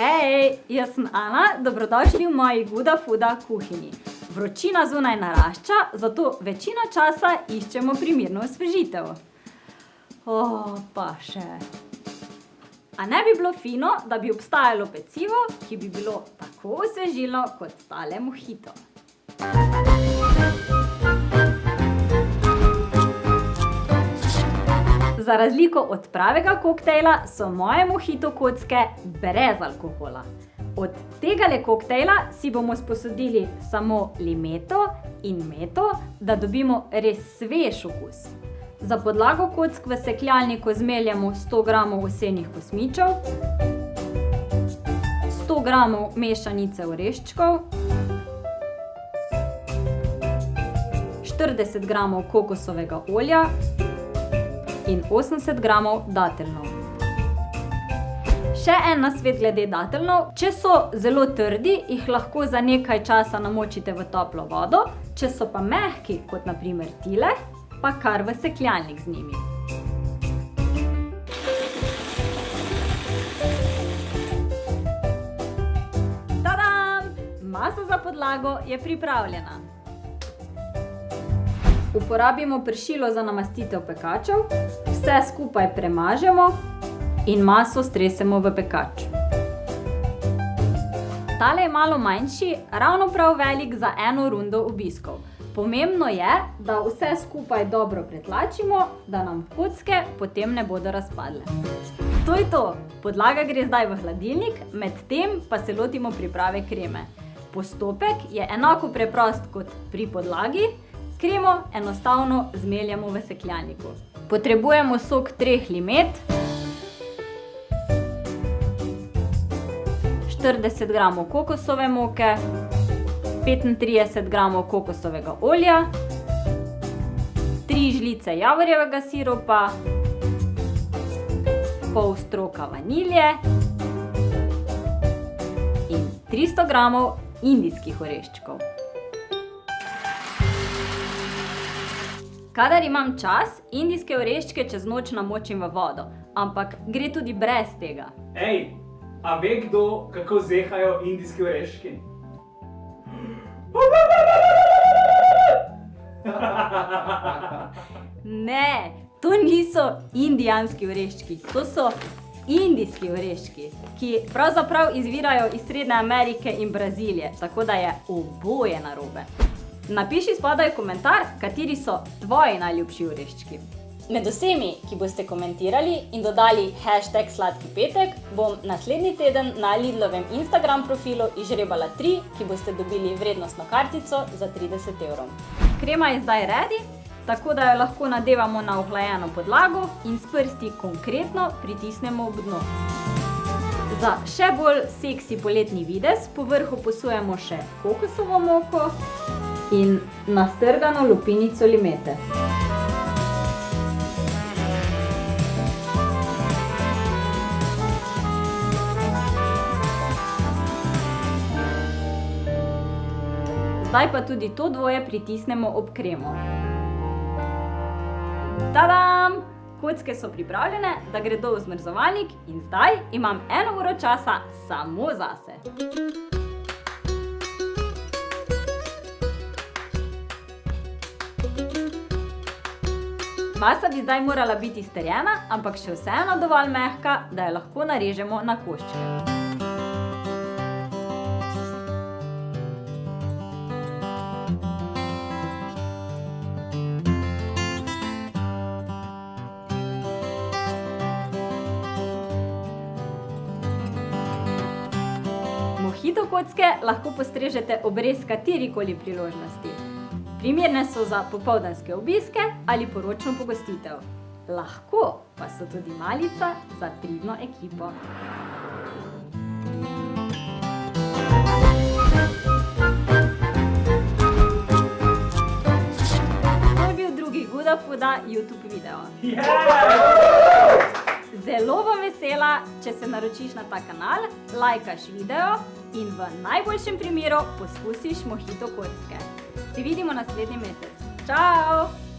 Hej, jaz sem Ana, dobrodošli v moji Guda Fuda kuhinji. Vročina zunaj narašča, zato večino časa iščemo primerno osvežitev. O, pa še. A ne bi bilo fino, da bi obstajalo pecivo, ki bi bilo tako osvežilno kot tale mohito. Za razliko od pravega koktejla so moje mohito kocke brez alkohola. Od tegale koktejla si bomo sposodili samo limeto in meto, da dobimo res svež okus. Za podlago kock v sekljalniku zmeljemo sto gramov ovsenih kosmičev, sto gramov mešanice oreščkov, štirideset gramov kokosovega olja in osemdeset gramov dateljnov. Še en nasvet glede dateljnov, če so zelo trdi, jih lahko za nekaj časa namočite v toplo vodo, če so pa mehki, kot na primer tile, pa kar v sekljalnik z njimi. Tadam! Masa za podlago je pripravljena. Uporabimo pršilo za namastitev pekačev, vse skupaj premažemo in maso stresemo v pekač. Tale je malo manjši, ravno prav velik za eno rundo obiskov. Pomembno je, da vse skupaj dobro pretlačimo, da nam kocke potem ne bodo razpadle. To je to, podlaga gre zdaj v hladilnik, medtem pa se lotimo priprave kreme. Postopek je enako preprost kot pri podlagi, kremo enostavno zmeljemo v sekljalniku. Potrebujemo sok treh limet, štirideset gramov kokosove moke, petintrideset gramov kokosovega olja, tri žlice javorjevega siropa, pol stroka vanilje. In tristo gramov indijskih oreščkov. Kadar imam čas, indijske oreščke čez noč namočim v vodo. Ampak gre tudi brez tega. Ej, a ve kdo, kako zehajo indijski oreščki? Ne, to niso indijanski oreščki, to so indijski oreščki, ki pravzaprav izvirajo iz Srednje Amerike in Brazilije, tako da je oboje narobe. Napiši spodaj komentar, kateri so tvoji najljubši oreščki. Med vsemi, ki boste komentirali in dodali hashtag sladki petek, bom naslednji teden na Lidlovem Instagram profilu izžrebala tri, ki boste dobili vrednostno kartico za trideset evrov. Krema je zdaj ready, tako da jo lahko nadevamo na ohlajeno podlago in s prsti konkretno pritisnemo ob dno. Za še bolj seksi poletni videz po vrhu posujemo še kokosovo moko in nastrgano lupinico limete. Zdaj pa tudi to dvoje pritisnemo ob kremo. Tadam! Kocke so pripravljene, da gredo v zmrzovalnik, in zdaj imam eno uro časa samo zase. Masa bi zdaj morala biti strjena, ampak še vseeno dovolj mehka, da jo lahko narežemo na koščke. Mohito kocke lahko postrežete ob res katerikoli priložnosti. Primerne so za popoldanske obiske ali poročno pogostitev. Lahko pa so tudi malica za pridno ekipo. To je bil drugi Guda Fuda Youtube video. Zelo bom vesela, če se naročiš na ta kanal, lajkaš video in v najboljšem primeru poskusiš mohito kocke. Se vidimo naslednji mesec. Čao!